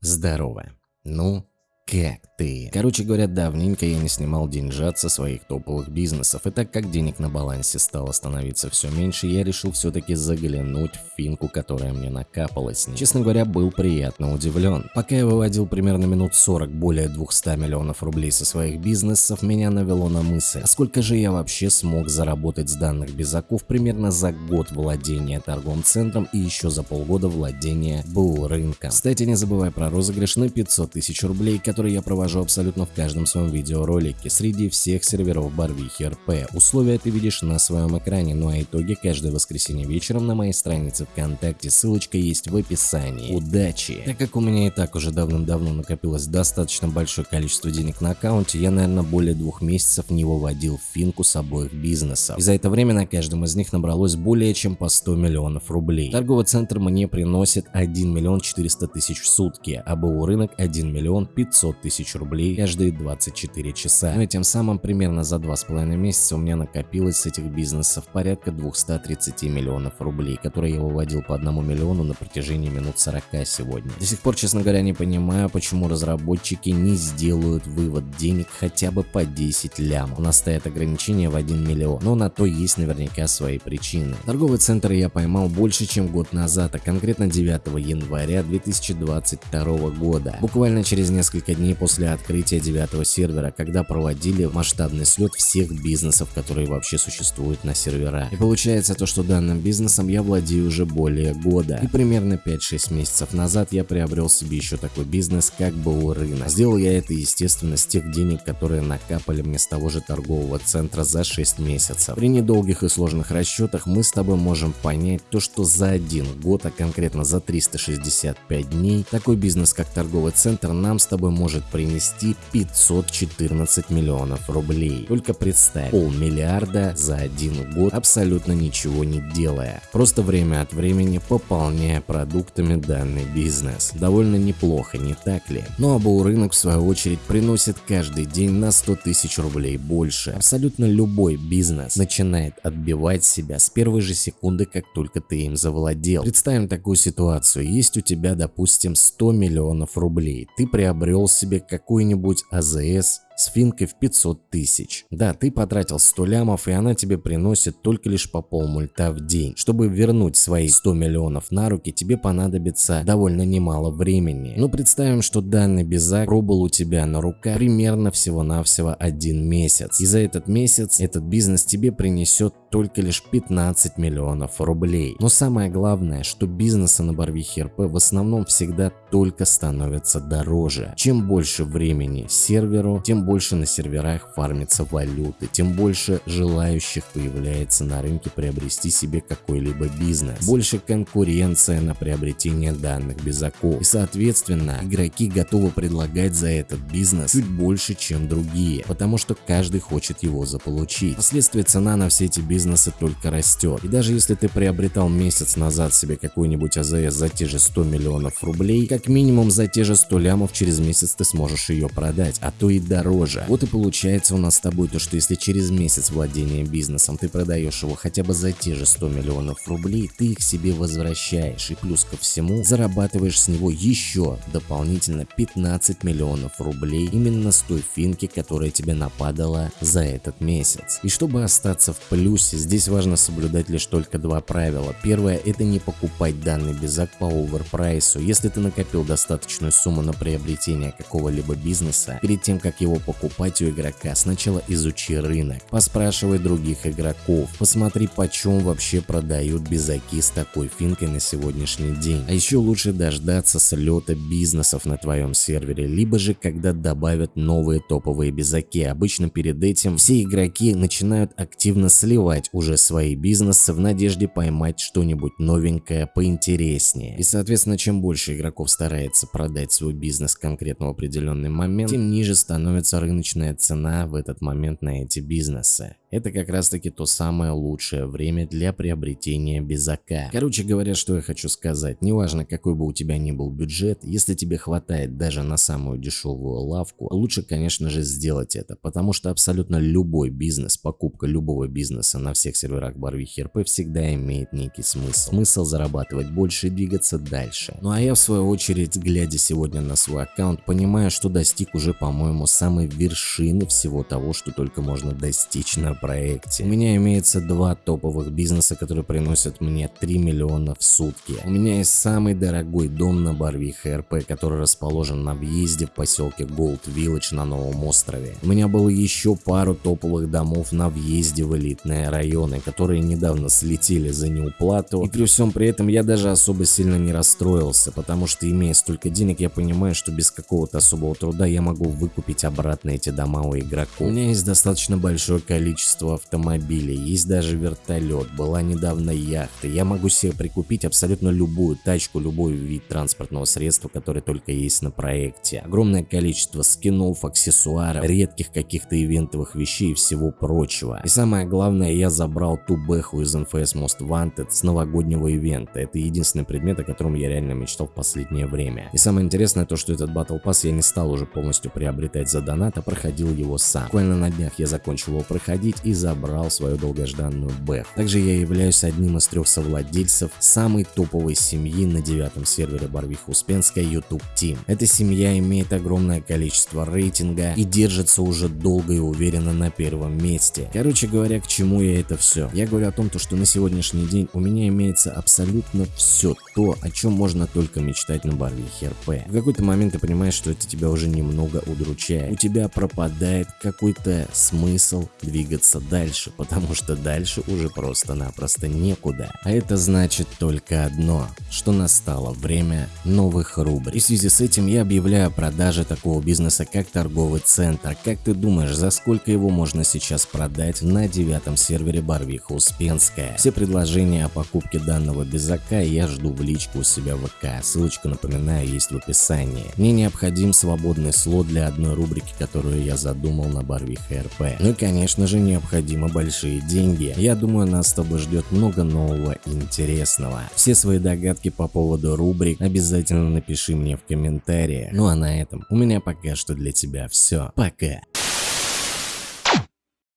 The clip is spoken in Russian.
Здорово. Ну, как ты? Короче говоря, давненько я не снимал деньжат со своих топовых бизнесов, и так как денег на балансе стало становиться все меньше, я решил все-таки заглянуть в финку, которая мне накапалась. Честно говоря, был приятно удивлен. Пока я выводил примерно минут 40 более 200 миллионов рублей со своих бизнесов, меня навело на мысль, а сколько же я вообще смог заработать с данных безаков примерно за год владения торговым центром и еще за полгода владения БУ рынком. Кстати, не забывай про розыгрыш на 500 тысяч рублей, который я провожу абсолютно в каждом своем видеоролике среди всех серверов Барвихи РП. Условия ты видишь на своем экране, ну а итоги каждое воскресенье вечером на моей странице ВКонтакте, ссылочка есть в описании. Удачи! Так как у меня и так уже давным-давно накопилось достаточно большое количество денег на аккаунте, я, наверное, более двух месяцев не выводил финку с обоих бизнесов. И за это время на каждом из них набралось более чем по 100 миллионов рублей. Торговый центр мне приносит 1 миллион 400 тысяч в сутки, а БУ рынок 1 миллион 500 500 тысяч рублей каждые 24 часа. Ну и тем самым примерно за 2,5 месяца у меня накопилось с этих бизнесов порядка 230 миллионов рублей, которые я выводил по 1 миллиону на протяжении минут 40 сегодня. До сих пор, честно говоря, не понимаю, почему разработчики не сделают вывод денег хотя бы по 10 лям. У нас стоят ограничения в 1 миллион, но на то есть наверняка свои причины. Торговый центр я поймал больше, чем год назад, а конкретно 9 января 2022 года. Буквально через несколько дней после открытия девятого сервера, когда проводили масштабный слет всех бизнесов, которые вообще существуют на сервера. И получается то, что данным бизнесом я владею уже более года. И примерно 5-6 месяцев назад я приобрел себе еще такой бизнес, как БУ рынок. Сделал я это, естественно, с тех денег, которые накапали мне с того же торгового центра за 6 месяцев. При недолгих и сложных расчетах мы с тобой можем понять то, что за один год, а конкретно за 365 дней, такой бизнес, как торговый центр, нам с тобой может может принести 514 миллионов рублей. Только представь, полмиллиарда за один год абсолютно ничего не делая, просто время от времени пополняя продуктами данный бизнес. Довольно неплохо, не так ли? Ну, АБУ рынок в свою очередь приносит каждый день на 100 тысяч рублей больше. Абсолютно любой бизнес начинает отбивать себя с первой же секунды, как только ты им завладел. Представим такую ситуацию. Есть у тебя, допустим, 100 миллионов рублей. Ты приобрел себе какой-нибудь АЗС с в 500 тысяч. Да, ты потратил 100 лямов и она тебе приносит только лишь по полмульта в день. Чтобы вернуть свои 100 миллионов на руки, тебе понадобится довольно немало времени. Но представим, что данный безак пробыл у тебя на руках примерно всего-навсего один месяц. И за этот месяц этот бизнес тебе принесет только лишь 15 миллионов рублей. Но самое главное, что бизнесы на Барвихе РП в основном всегда только становятся дороже. Чем больше времени серверу, тем больше на серверах фармится валюты, тем больше желающих появляется на рынке приобрести себе какой-либо бизнес. Больше конкуренция на приобретение данных безаков. И соответственно, игроки готовы предлагать за этот бизнес чуть больше, чем другие, потому что каждый хочет его заполучить. Впоследствии цена на все эти бизнесы только растет. И даже если ты приобретал месяц назад себе какой-нибудь АЗС за те же 100 миллионов рублей, как минимум за те же 100 лямов через месяц ты сможешь ее продать, а то и дороже дороже. Вот и получается у нас с тобой то, что если через месяц владения бизнесом ты продаешь его хотя бы за те же 100 миллионов рублей, ты их себе возвращаешь и плюс ко всему зарабатываешь с него еще дополнительно 15 миллионов рублей именно с той финки, которая тебе нападала за этот месяц. И чтобы остаться в плюсе, здесь важно соблюдать лишь только два правила. Первое это не покупать данный безак по оверпрайсу. Если ты накопил достаточную сумму на приобретение какого-либо бизнеса, перед тем как его покупать у игрока, сначала изучи рынок, поспрашивай других игроков, посмотри почем вообще продают безаки с такой финкой на сегодняшний день. А еще лучше дождаться слета бизнесов на твоем сервере, либо же когда добавят новые топовые безаки. Обычно перед этим все игроки начинают активно сливать уже свои бизнесы в надежде поймать что-нибудь новенькое поинтереснее. И соответственно, чем больше игроков старается продать свой бизнес конкретно в определенный момент, тем ниже становится рыночная цена в этот момент на эти бизнесы. это как раз таки то самое лучшее время для приобретения безака. Короче говоря, что я хочу сказать, неважно какой бы у тебя ни был бюджет, если тебе хватает даже на самую дешевую лавку, лучше конечно же сделать это, потому что абсолютно любой бизнес, покупка любого бизнеса на всех серверах Барвихи РП всегда имеет некий смысл. Смысл зарабатывать больше и двигаться дальше. Ну а я в свою очередь, глядя сегодня на свой аккаунт, понимаю, что достиг уже по-моему самой вершины всего того, что только можно достичь на проекте. У меня имеется два топовых бизнеса, которые приносят мне 3 миллиона в сутки. У меня есть самый дорогой дом на Барвихе РП, который расположен на въезде в поселке Gold Village на Новом острове. У меня было еще пару топовых домов на въезде в элитные районы, которые недавно слетели за неуплату. И при всем при этом я даже особо сильно не расстроился, потому что имея столько денег, я понимаю, что без какого-то особого труда я могу выкупить обратно эти дома у игроков. У меня есть достаточно большое количество автомобилей, есть даже вертолет, была недавно яхта. Я могу себе прикупить абсолютно любую тачку, любой вид транспортного средства, который только есть на проекте. Огромное количество скинов, аксессуаров, редких каких-то ивентовых вещей и всего прочего. И самое главное, я забрал ту бэху из NFS Most Wanted с новогоднего ивента. Это единственный предмет, о котором я реально мечтал в последнее время. И самое интересное то, что этот Battle Pass я не стал уже полностью приобретать за донат, а проходил его сам. Буквально на днях я закончил его проходить и забрал свою долгожданную бэху. Также я являюсь одним из трех совладельцев самой топовой семьи на девятом сервере Барвиха Успенская YouTube Team. Эта семья имеет огромное количество рейтинга и держится уже долго и уверенно на первом месте. Короче говоря, к чему я это все? Я говорю о том, то, что на сегодняшний день у меня имеется абсолютно все то, о чем можно только мечтать на Барвихе РП. В какой-то момент ты понимаешь, что это тебя уже немного удручает. У тебя пропадает какой-то смысл двигаться дальше, потому что дальше уже просто-напросто некуда. А это значит только одно, что настало время новых рубрик. И в связи с этим я объявляю о продаже такого бизнеса, как торговый центр. Как ты думаешь, за сколько его можно сейчас продать на девятом сервере Барвиха Успенская? Все предложения о покупке данного безака я жду в личку у себя в ВК. Ссылочка, напоминаю, есть в описании. Мне необходим свободный слот для одной рубрики, которую я задумал на Барвиха РП. Ну и конечно же необходимо большие деньги. Я думаю нас с тобой ждет много нового интересного. Все свои догадки по поводу рубрик обязательно напиши мне в комментариях. Ну а на этом у меня пока что для тебя все. Пока.